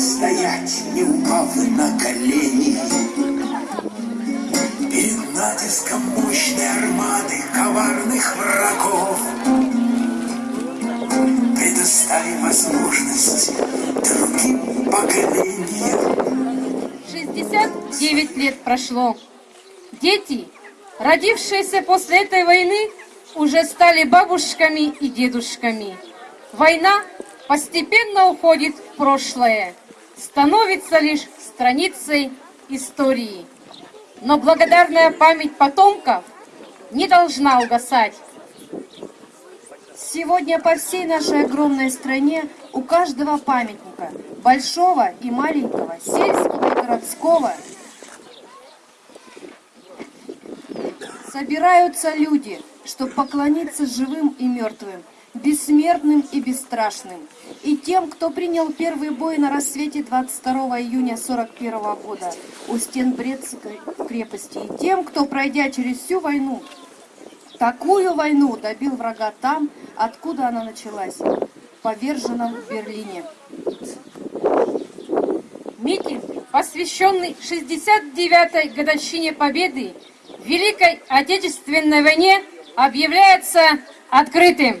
устоять, не упав на колени. Перед натиском мощной армады коварных врагов Предоставим возможность другим поколениям 69 лет прошло. Дети, родившиеся после этой войны, уже стали бабушками и дедушками. Война постепенно уходит в прошлое, становится лишь страницей истории. Но благодарная память потомков не должна угасать. Сегодня по всей нашей огромной стране у каждого памятника, большого и маленького, сельского и городского, собираются люди, чтобы поклониться живым и мертвым, бессмертным и бесстрашным, тем, кто принял первый бой на рассвете 22 июня 41 года у стен Брестской крепости, и тем, кто, пройдя через всю войну, такую войну добил врага там, откуда она началась, поверженном в Берлине. Митинг, посвященный 69-й годовщине Победы в Великой Отечественной войне, объявляется открытым.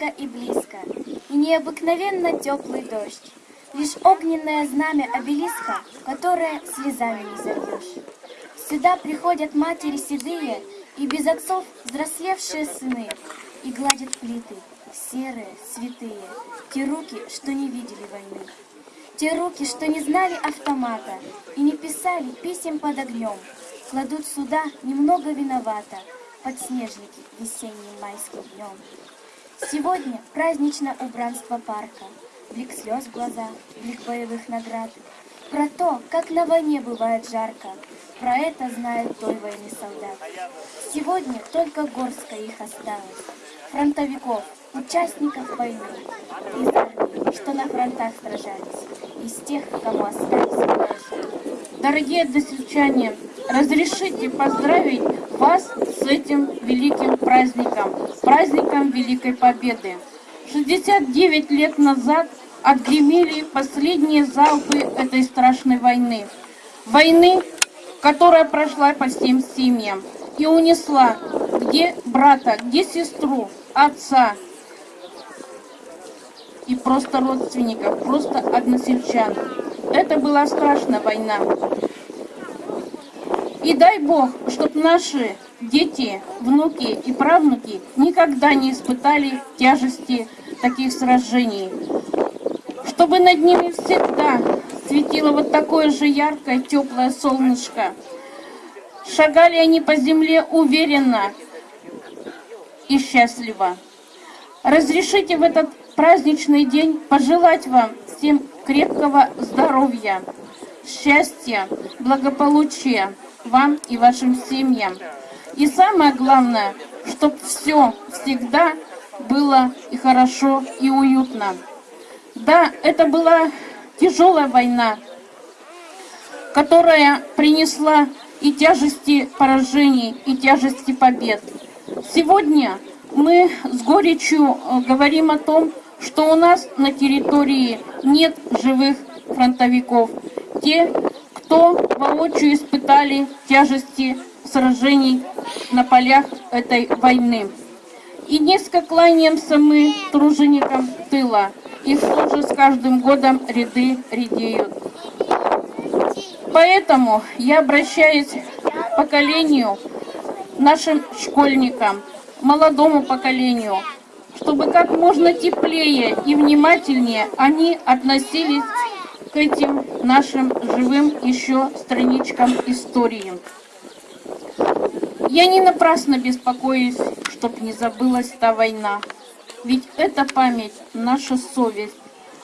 дорого и близко, и необыкновенно теплый дождь. Лишь огненное знамя обелиска, которое слезами не зальешь. Сюда приходят матери седые и без отцов взрослевшие сыны, и гладят плиты, серые, святые, те руки, что не видели войны. Те руки, что не знали автомата и не писали писем под огнем, кладут сюда немного виновата, подснежники весенним майским днем. Сегодня праздничное убранство парка, блик слез в глазах, блик боевых наград. Про то, как на войне бывает жарко, про это знает той войны солдат. Сегодня только горстка их осталось, фронтовиков, участников войны, из армии, что на фронтах сражались, из тех, кому остались. Дорогие односельчане, разрешите поздравить вас с этим великим праздником, праздником Великой Победы. 69 лет назад отгремели последние залпы этой страшной войны. Войны, которая прошла по всем семьям и унесла где брата, где сестру, отца и просто родственников, просто односельчан. Это была страшная война. И дай Бог, чтобы наши дети, внуки и правнуки никогда не испытали тяжести таких сражений. Чтобы над ними всегда светило вот такое же яркое, теплое солнышко. Шагали они по земле уверенно и счастливо. Разрешите в этот праздничный день пожелать вам всем крепкого здоровья, счастья, благополучия, вам и вашим семьям. И самое главное, чтобы все всегда было и хорошо, и уютно. Да, это была тяжелая война, которая принесла и тяжести поражений, и тяжести побед. Сегодня мы с горечью э, говорим о том, что у нас на территории нет живых фронтовиков. Те, кто воочию испытали тяжести сражений на полях этой войны. И низко кланяемся мы труженикам тыла. Их тоже с каждым годом ряды редеют. Поэтому я обращаюсь к поколению, нашим школьникам, молодому поколению, чтобы как можно теплее и внимательнее они относились к этим нашим живым еще страничкам истории. Я не напрасно беспокоюсь, чтоб не забылась та война. Ведь эта память, наша совесть,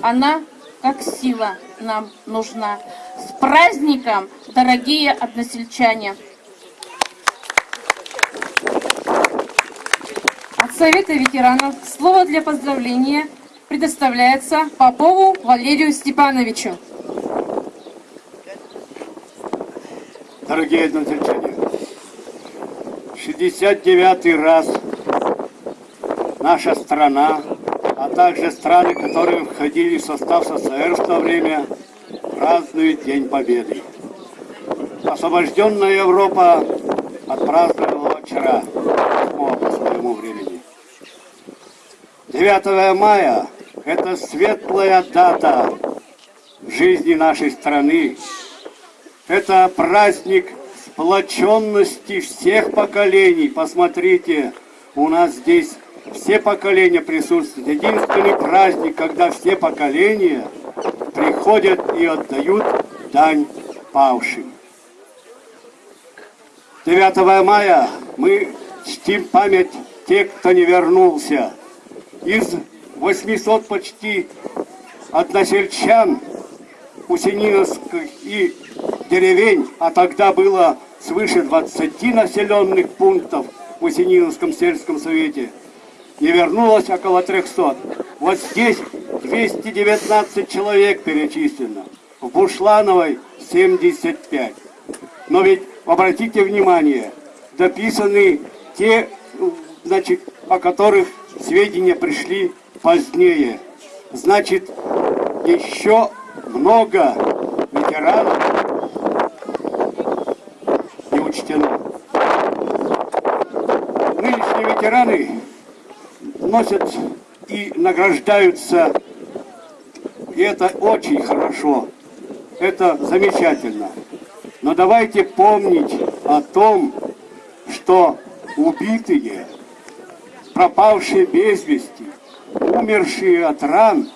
она как сила нам нужна. С праздником, дорогие односельчане! От Совета ветеранов слово для поздравления предоставляется Попову Валерию Степановичу. Дорогие односельчане, 69 раз наша страна, а также страны, которые входили в состав СССР в то время, празднуют День Победы. Освобожденная Европа отпраздновала вчера, 8 по своему времени. 9 мая – это светлая дата в жизни нашей страны. Это праздник сплоченности всех поколений. Посмотрите, у нас здесь все поколения присутствуют. Единственный праздник, когда все поколения приходят и отдают дань павшим. 9 мая мы чтим память тех, кто не вернулся. Из 800 почти односельчан Усениновских и деревень, а тогда было свыше 20 населенных пунктов в Усениновском сельском совете, не вернулось около 300. Вот здесь 219 человек перечислено, в Бушлановой 75. Но ведь обратите внимание, дописаны те, значит, о которых сведения пришли позднее. Значит, еще много ветеранов учтено. Нынешние ветераны носят и награждаются, и это очень хорошо, это замечательно. Но давайте помнить о том, что убитые, пропавшие без вести, умершие от ран,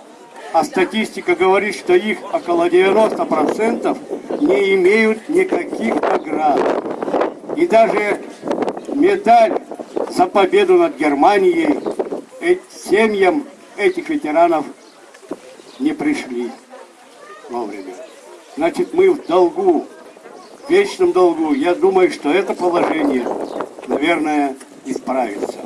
а статистика говорит, что их около 90% не имеют никаких наград. И даже медаль за победу над Германией семьям этих ветеранов не пришли вовремя. Значит, мы в долгу, в вечном долгу. Я думаю, что это положение, наверное, исправится.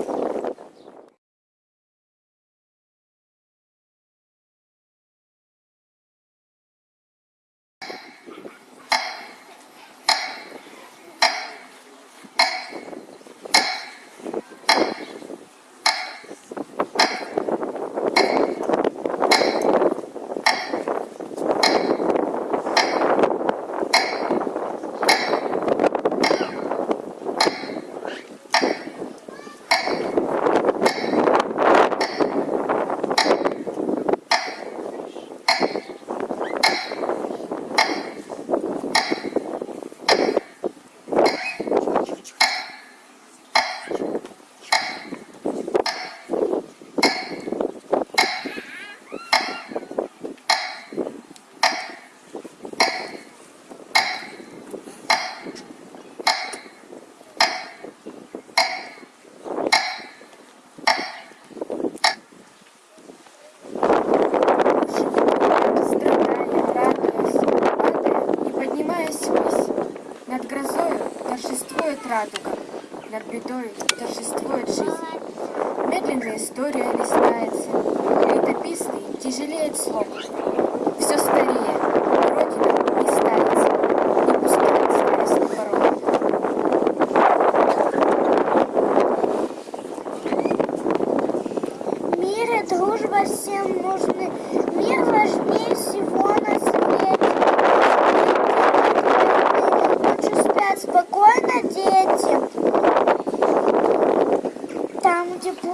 над бедой торжествует жизнь. Медленная история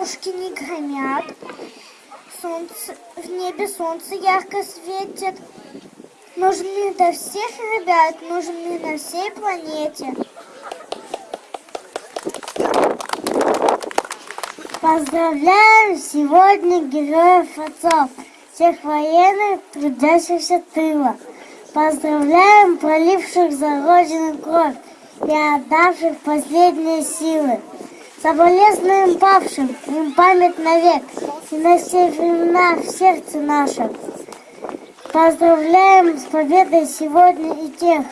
Пушки не гремят, солнце, в небе солнце ярко светит. Нужны до всех ребят, нужны на всей планете. Поздравляем сегодня героев отцов, всех военных, трудящихся тыла. Поздравляем проливших за Родину кровь и отдавших последние силы. Соболезнуем павшим, им память навек и на все времена в сердце нашем. Поздравляем с победой сегодня и тех,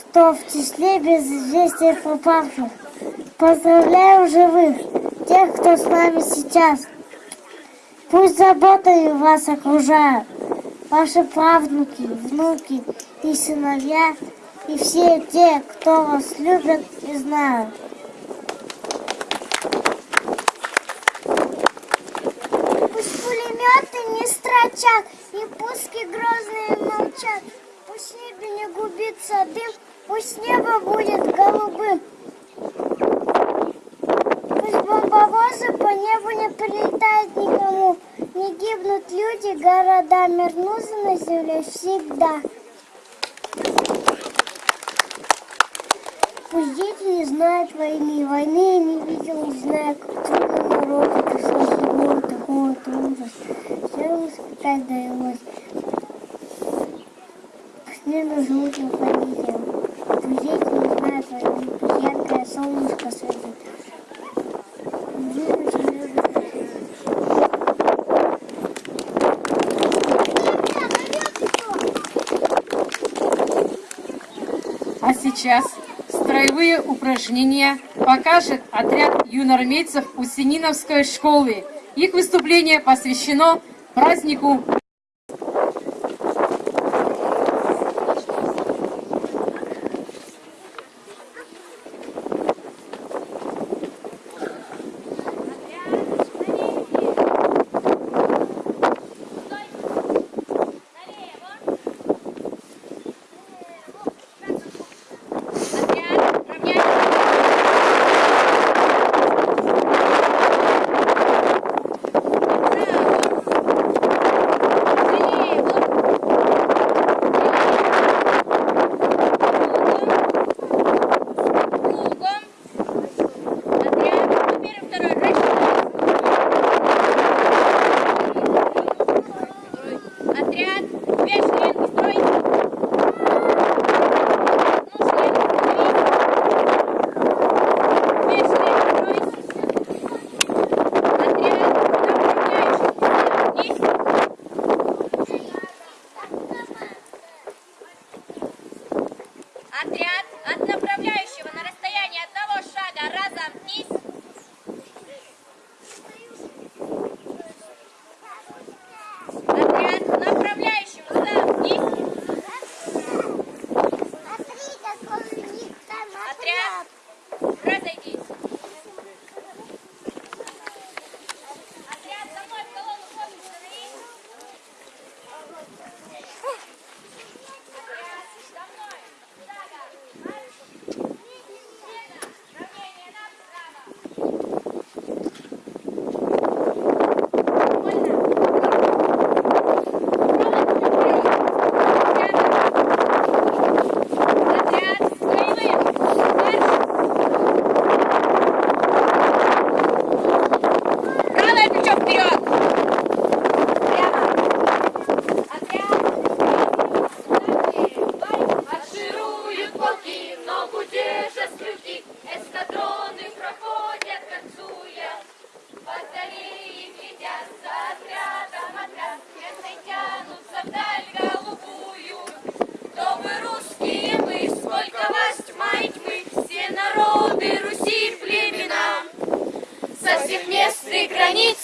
кто в числе без известия пропавших. Поздравляем живых, тех, кто с нами сейчас. Пусть заботой вас окружают ваши правнуки, внуки и сыновья, и все те, кто вас любят и знают. Пусть пулеметы не строчат, и пуски грозные молчат. Пусть небе не губится дым, пусть небо будет голубым. Пусть бомбовозы по небу не прилетают никому. Не гибнут люди, города, мирнузы на земле всегда. Пусть дети не знают войны, войны я не видел, не знаю, как народу пришлось его такого-то ужас. Все испытать живут на планете. Пусть дети не знают пусть яркое солнышко светит. А сейчас строевые упражнения покажет отряд юноармейцев Усениновской школы. Их выступление посвящено празднику Отряд от направляющего на границ.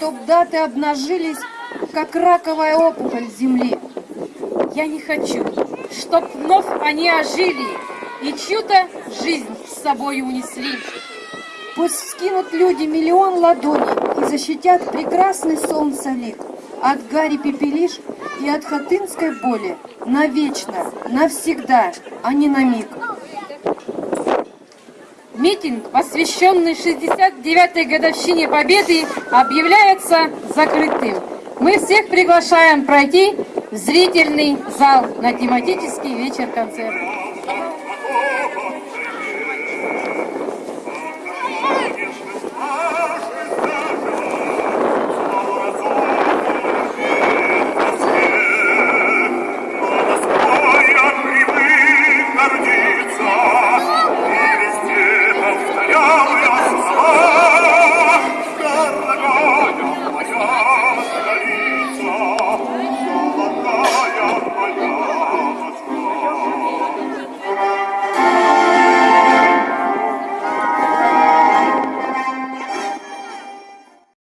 Солдаты обнажились, как раковая опухоль земли. Я не хочу, чтоб вновь они ожили и чью-то жизнь с собой унесли. Пусть скинут люди миллион ладоней и защитят прекрасный солнце лик от Гарри Пепелиш и от хатынской боли навечно, навсегда, а не на миг. Митинг, посвященный 69-й годовщине Победы, объявляется закрытым. Мы всех приглашаем пройти в зрительный зал на тематический вечер-концерт.